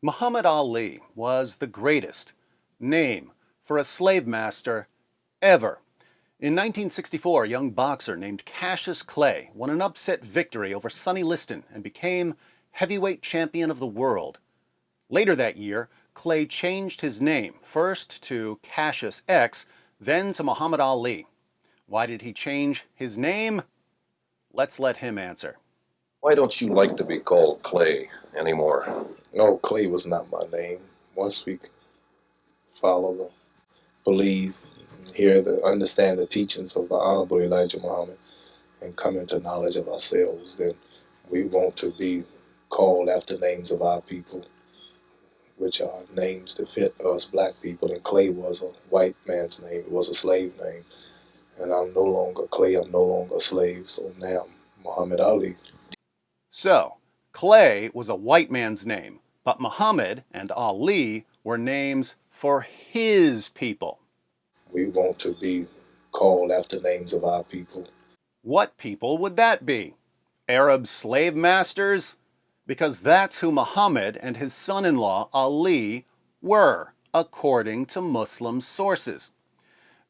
Muhammad Ali was the greatest name for a slave master ever. In 1964, a young boxer named Cassius Clay won an upset victory over Sonny Liston and became heavyweight champion of the world. Later that year, Clay changed his name, first to Cassius X, then to Muhammad Ali. Why did he change his name? Let's let him answer. Why don't you like to be called Clay anymore? No, Clay was not my name. Once we follow the, believe, hear the, understand the teachings of the Honorable Elijah Muhammad, and come into knowledge of ourselves, then we want to be called after names of our people, which are names that fit us black people. And Clay was a white man's name. It was a slave name. And I'm no longer Clay. I'm no longer a slave. So now I'm Muhammad Ali. So, Clay was a white man's name, but Muhammad and Ali were names for his people. We want to be called after names of our people. What people would that be? Arab slave masters? Because that's who Muhammad and his son-in-law Ali were, according to Muslim sources.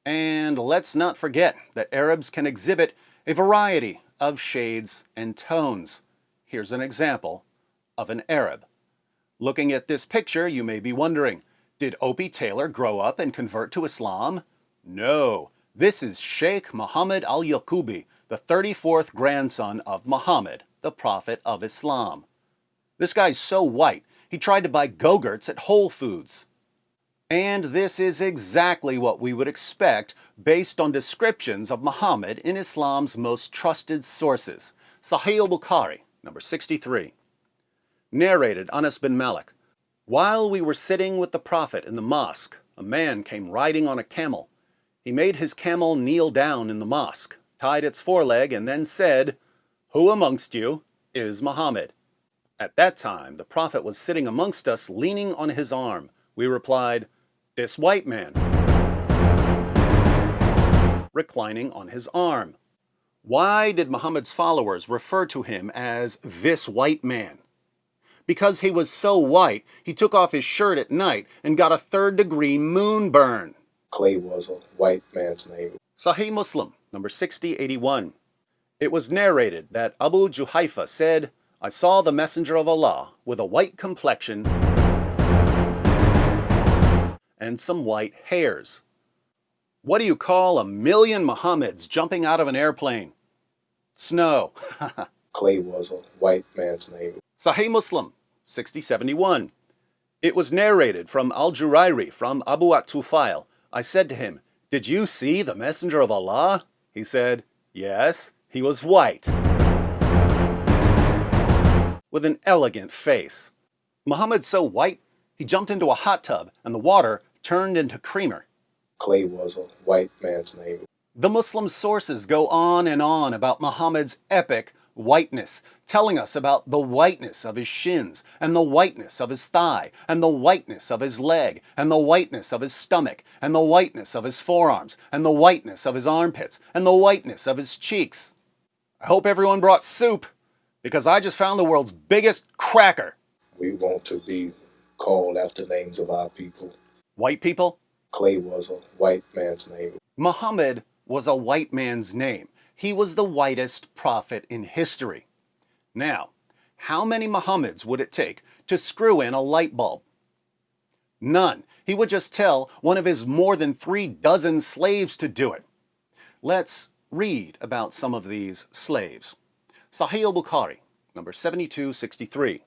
And let's not forget that Arabs can exhibit a variety of shades and tones. Here's an example of an Arab. Looking at this picture, you may be wondering, did Opie Taylor grow up and convert to Islam? No, this is Sheikh Muhammad al-Yaqubi, the 34th grandson of Muhammad, the Prophet of Islam. This guy's so white, he tried to buy Go-Gurts at Whole Foods. And this is exactly what we would expect based on descriptions of Muhammad in Islam's most trusted sources. Sahih al-Bukhari, number 63. Narrated Anas bin Malik. While we were sitting with the Prophet in the mosque, a man came riding on a camel. He made his camel kneel down in the mosque, tied its foreleg, and then said, Who amongst you is Muhammad? At that time, the Prophet was sitting amongst us, leaning on his arm. We replied, This white man, reclining on his arm. Why did Muhammad's followers refer to him as this white man? Because he was so white, he took off his shirt at night and got a third degree moonburn. Clay was a white man's name. Sahih Muslim, number 6081. It was narrated that Abu Juhayfa said, I saw the Messenger of Allah with a white complexion and some white hairs. What do you call a million Muhammads jumping out of an airplane? Snow. Clay was a white man's name. Sahih Muslim, 6071. It was narrated from Al-Jurairi from Abu at-Tufail. I said to him, Did you see the Messenger of Allah? He said, Yes, he was white. With an elegant face. Muhammad's so white, he jumped into a hot tub and the water turned into creamer. Clay was a white man's name. The Muslim sources go on and on about Muhammad's epic whiteness, telling us about the whiteness of his shins, and the whiteness of his thigh, and the whiteness of his leg, and the whiteness of his stomach, and the whiteness of his forearms, and the whiteness of his armpits, and the whiteness of his cheeks. I hope everyone brought soup, because I just found the world's biggest cracker. We want to be called after names of our people. White people? Clay was a white man's name. Muhammad was a white man's name. He was the whitest prophet in history. Now, how many Muhammads would it take to screw in a light bulb? None. He would just tell one of his more than three dozen slaves to do it. Let's read about some of these slaves. Sahih al-Bukhari, number 7263.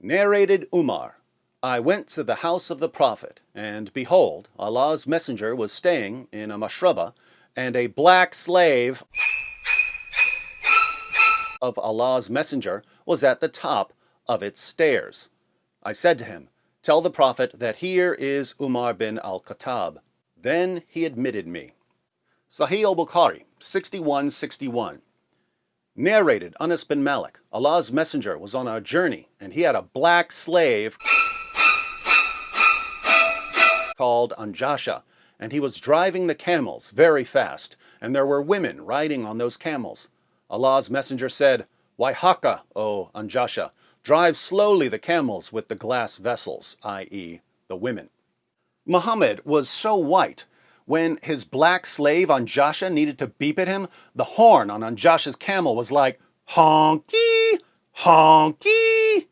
Narrated Umar, I went to the house of the Prophet, and behold, Allah's messenger was staying in a mashraba and a black slave of Allah's messenger was at the top of its stairs. I said to him, Tell the Prophet that here is Umar bin al-Khattab. Then he admitted me. Sahih al-Bukhari, 6161. Narrated Anas bin Malik, Allah's messenger was on a journey and he had a black slave called Anjasha and he was driving the camels very fast, and there were women riding on those camels. Allah's messenger said, Why haka, O Anjasha, Drive slowly the camels with the glass vessels, i.e., the women. Muhammad was so white, when his black slave Anjasha needed to beep at him, the horn on Anjasha's camel was like, honky, honky.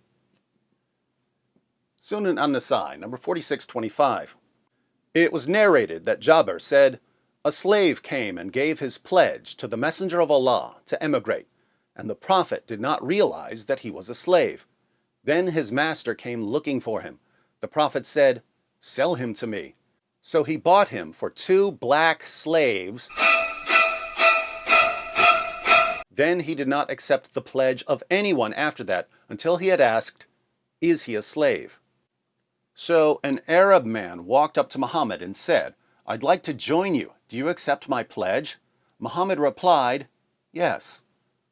Sunan an-Nasai, number 4625. It was narrated that Jabir said, A slave came and gave his pledge to the Messenger of Allah to emigrate, and the Prophet did not realize that he was a slave. Then his master came looking for him. The Prophet said, Sell him to me. So he bought him for two black slaves. Then he did not accept the pledge of anyone after that until he had asked, Is he a slave? So an Arab man walked up to Muhammad and said, I'd like to join you. Do you accept my pledge? Muhammad replied, Yes.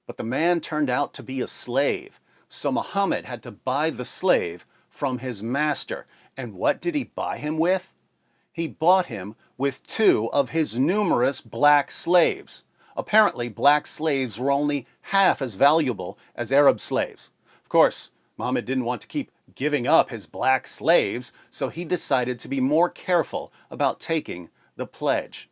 But the man turned out to be a slave. So Muhammad had to buy the slave from his master. And what did he buy him with? he bought him with two of his numerous black slaves. Apparently, black slaves were only half as valuable as Arab slaves. Of course, Muhammad didn't want to keep giving up his black slaves, so he decided to be more careful about taking the pledge.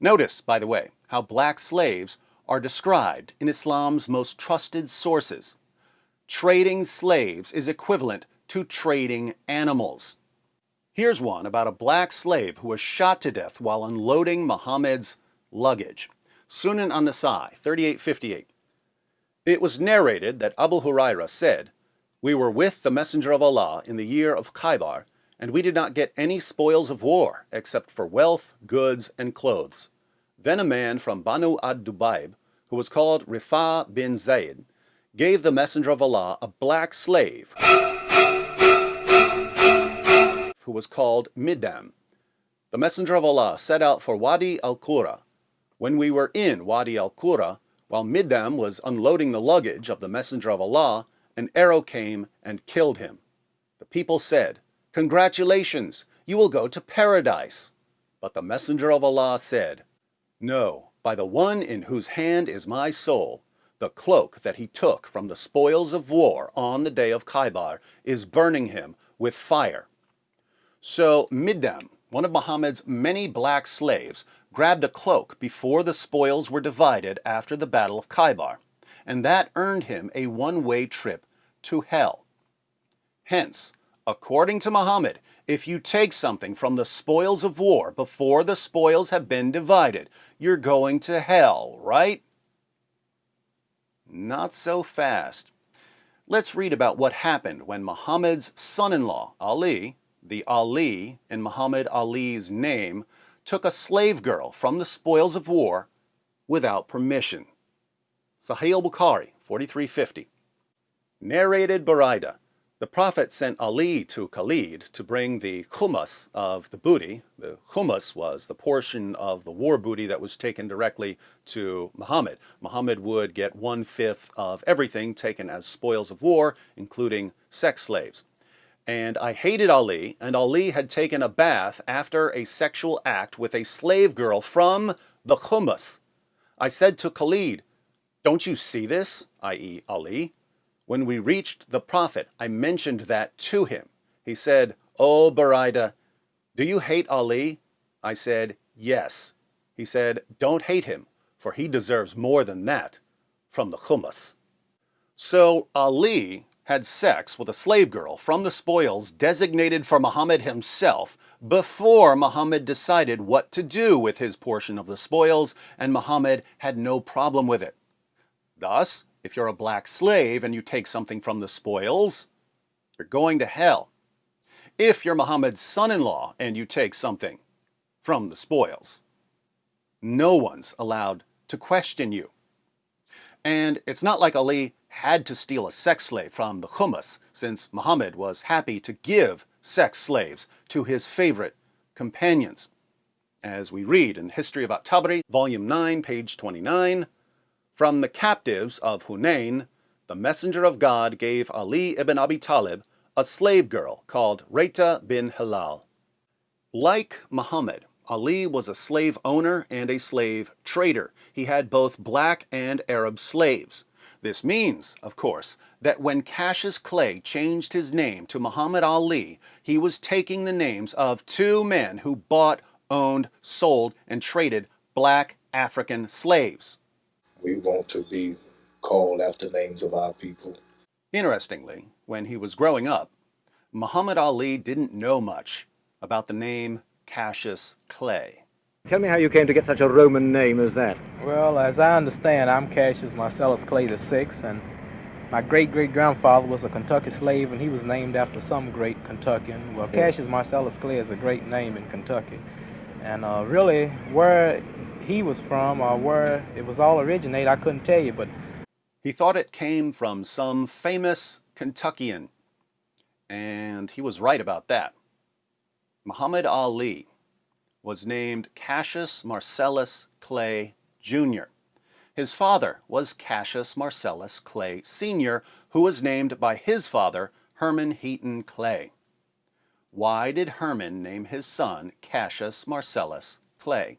Notice, by the way, how black slaves are described in Islam's most trusted sources. Trading slaves is equivalent to trading animals. Here's one about a black slave who was shot to death while unloading Muhammad's luggage. Sunan an-Nasai, 3858. It was narrated that Abu Huraira said, We were with the Messenger of Allah in the year of Khaybar, and we did not get any spoils of war except for wealth, goods, and clothes. Then a man from Banu ad-Dubayb, who was called Rifa bin Zayd, gave the Messenger of Allah a black slave who was called Middam. The Messenger of Allah set out for Wadi al-Qura. When we were in Wadi al-Qura, while Middam was unloading the luggage of the Messenger of Allah, an arrow came and killed him. The people said, Congratulations, you will go to paradise. But the Messenger of Allah said, No, by the one in whose hand is my soul, the cloak that he took from the spoils of war on the day of Khaybar is burning him with fire. So Middam, one of Muhammad's many black slaves, grabbed a cloak before the spoils were divided after the Battle of Khaybar, and that earned him a one-way trip to hell. Hence, according to Muhammad, if you take something from the spoils of war before the spoils have been divided, you're going to hell, right? Not so fast. Let's read about what happened when Muhammad's son-in-law, Ali, the Ali in Muhammad Ali's name, took a slave girl from the spoils of war without permission. Sahih al-Bukhari, 4350. Narrated Buraida, the Prophet sent Ali to Khalid to bring the khumus of the booty. The khumus was the portion of the war booty that was taken directly to Muhammad. Muhammad would get one-fifth of everything taken as spoils of war, including sex slaves and I hated Ali, and Ali had taken a bath after a sexual act with a slave girl from the Khumus. I said to Khalid, don't you see this, i.e. Ali? When we reached the Prophet, I mentioned that to him. He said, Oh, Buraida, do you hate Ali? I said, yes. He said, don't hate him, for he deserves more than that from the Khumus. So Ali had sex with a slave girl from the spoils designated for Muhammad himself before Muhammad decided what to do with his portion of the spoils, and Muhammad had no problem with it. Thus, if you're a black slave and you take something from the spoils, you're going to hell. If you're Muhammad's son-in-law and you take something from the spoils, no one's allowed to question you. And it's not like Ali had to steal a sex slave from the Khumus, since Muhammad was happy to give sex slaves to his favorite companions. As we read in the History of At-Tabari, volume 9, page 29, from the captives of Hunain, the messenger of God gave Ali ibn Abi Talib a slave girl called Reta bin Hilal. Like Muhammad, Ali was a slave owner and a slave trader. He had both black and Arab slaves. This means, of course, that when Cassius Clay changed his name to Muhammad Ali, he was taking the names of two men who bought, owned, sold, and traded black African slaves. We want to be called after names of our people. Interestingly, when he was growing up, Muhammad Ali didn't know much about the name Cassius Clay. Tell me how you came to get such a Roman name as that. Well, as I understand, I'm Cassius Marcellus Clay VI, and my great-great-grandfather was a Kentucky slave, and he was named after some great Kentuckian. Well, Cassius Marcellus Clay is a great name in Kentucky. And uh, really, where he was from or where it was all originated, I couldn't tell you, but... He thought it came from some famous Kentuckian, and he was right about that. Muhammad Ali was named Cassius Marcellus Clay Jr. His father was Cassius Marcellus Clay Sr., who was named by his father, Herman Heaton Clay. Why did Herman name his son Cassius Marcellus Clay?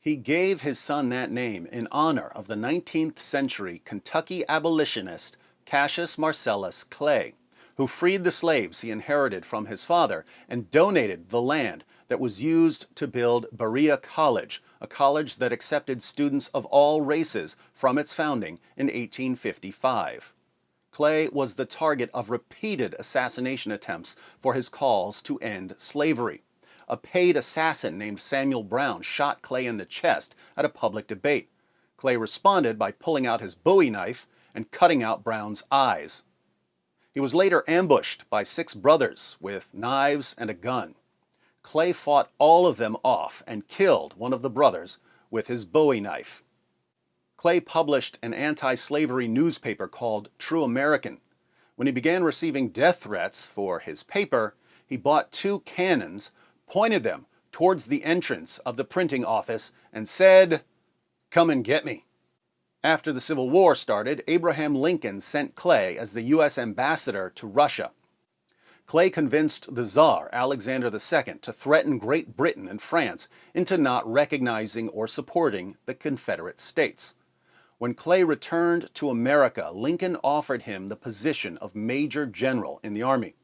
He gave his son that name in honor of the 19th century Kentucky abolitionist Cassius Marcellus Clay, who freed the slaves he inherited from his father and donated the land that was used to build Berea College, a college that accepted students of all races from its founding in 1855. Clay was the target of repeated assassination attempts for his calls to end slavery. A paid assassin named Samuel Brown shot Clay in the chest at a public debate. Clay responded by pulling out his bowie knife and cutting out Brown's eyes. He was later ambushed by six brothers with knives and a gun. Clay fought all of them off and killed one of the brothers with his bowie knife. Clay published an anti-slavery newspaper called True American. When he began receiving death threats for his paper, he bought two cannons, pointed them towards the entrance of the printing office, and said, Come and get me. After the Civil War started, Abraham Lincoln sent Clay as the U.S. ambassador to Russia. Clay convinced the Tsar, Alexander II, to threaten Great Britain and France into not recognizing or supporting the Confederate States. When Clay returned to America, Lincoln offered him the position of Major General in the Army.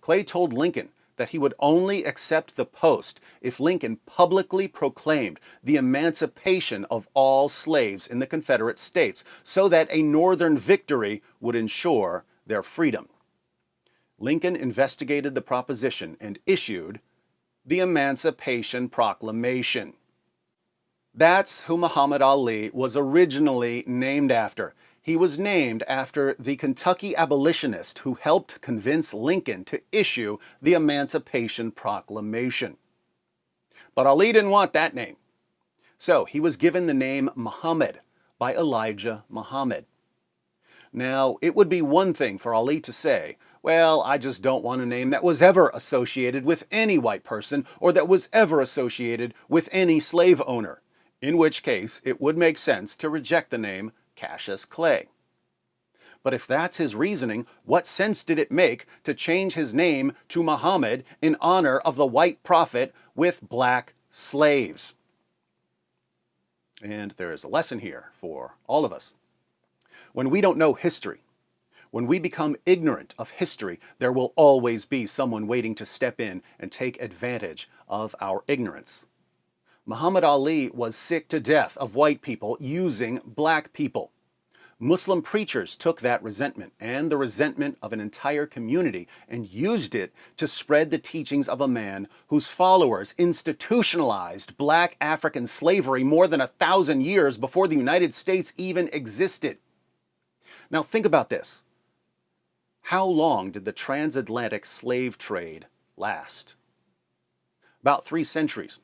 Clay told Lincoln that he would only accept the post if Lincoln publicly proclaimed the emancipation of all slaves in the Confederate States so that a Northern victory would ensure their freedom. Lincoln investigated the proposition and issued the Emancipation Proclamation. That's who Muhammad Ali was originally named after. He was named after the Kentucky abolitionist who helped convince Lincoln to issue the Emancipation Proclamation. But Ali didn't want that name. So he was given the name Muhammad by Elijah Muhammad. Now, it would be one thing for Ali to say, well, I just don't want a name that was ever associated with any white person or that was ever associated with any slave owner, in which case it would make sense to reject the name Cassius Clay. But if that's his reasoning, what sense did it make to change his name to Muhammad in honor of the white prophet with black slaves? And there is a lesson here for all of us. When we don't know history, when we become ignorant of history, there will always be someone waiting to step in and take advantage of our ignorance. Muhammad Ali was sick to death of white people using black people. Muslim preachers took that resentment and the resentment of an entire community and used it to spread the teachings of a man whose followers institutionalized black African slavery more than a thousand years before the United States even existed. Now think about this. How long did the transatlantic slave trade last? About three centuries.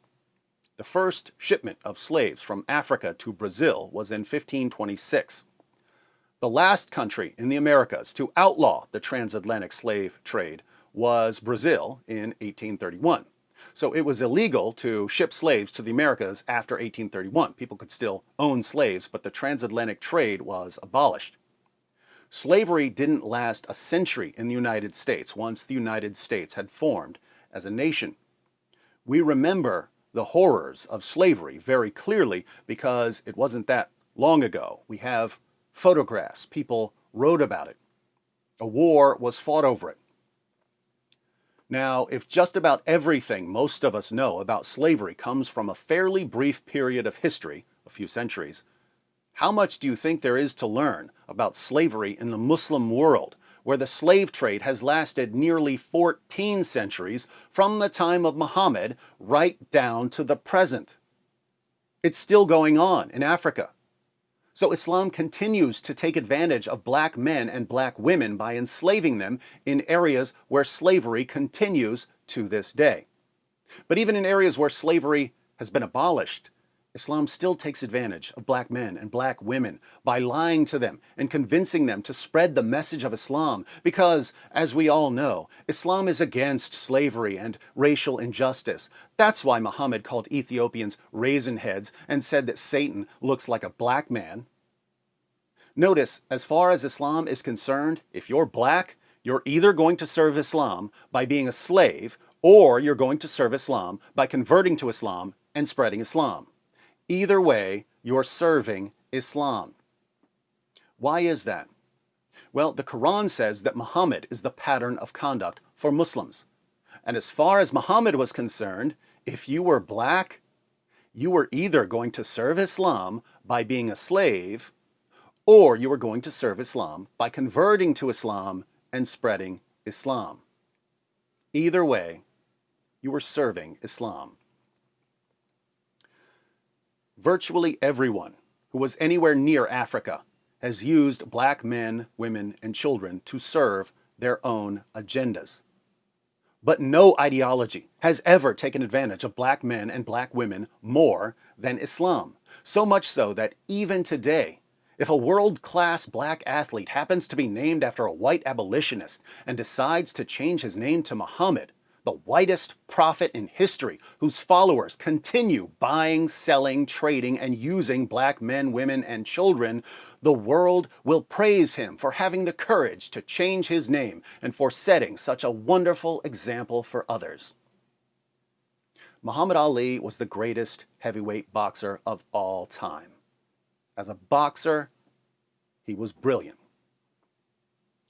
The first shipment of slaves from Africa to Brazil was in 1526. The last country in the Americas to outlaw the transatlantic slave trade was Brazil in 1831. So it was illegal to ship slaves to the Americas after 1831. People could still own slaves, but the transatlantic trade was abolished. Slavery didn't last a century in the United States once the United States had formed as a nation. We remember the horrors of slavery very clearly because it wasn't that long ago. We have photographs, people wrote about it. A war was fought over it. Now, if just about everything most of us know about slavery comes from a fairly brief period of history, a few centuries, how much do you think there is to learn about slavery in the Muslim world, where the slave trade has lasted nearly 14 centuries from the time of Muhammad right down to the present? It's still going on in Africa. So Islam continues to take advantage of black men and black women by enslaving them in areas where slavery continues to this day. But even in areas where slavery has been abolished, Islam still takes advantage of black men and black women by lying to them and convincing them to spread the message of Islam because, as we all know, Islam is against slavery and racial injustice. That's why Muhammad called Ethiopians raisin heads and said that Satan looks like a black man. Notice, as far as Islam is concerned, if you're black, you're either going to serve Islam by being a slave or you're going to serve Islam by converting to Islam and spreading Islam. Either way, you're serving Islam. Why is that? Well, the Quran says that Muhammad is the pattern of conduct for Muslims. And as far as Muhammad was concerned, if you were black, you were either going to serve Islam by being a slave, or you were going to serve Islam by converting to Islam and spreading Islam. Either way, you were serving Islam. Virtually everyone who was anywhere near Africa has used black men, women, and children to serve their own agendas. But no ideology has ever taken advantage of black men and black women more than Islam. So much so that even today, if a world-class black athlete happens to be named after a white abolitionist and decides to change his name to Muhammad, the whitest prophet in history, whose followers continue buying, selling, trading, and using black men, women, and children, the world will praise him for having the courage to change his name and for setting such a wonderful example for others. Muhammad Ali was the greatest heavyweight boxer of all time. As a boxer, he was brilliant.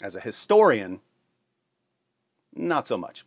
As a historian, not so much.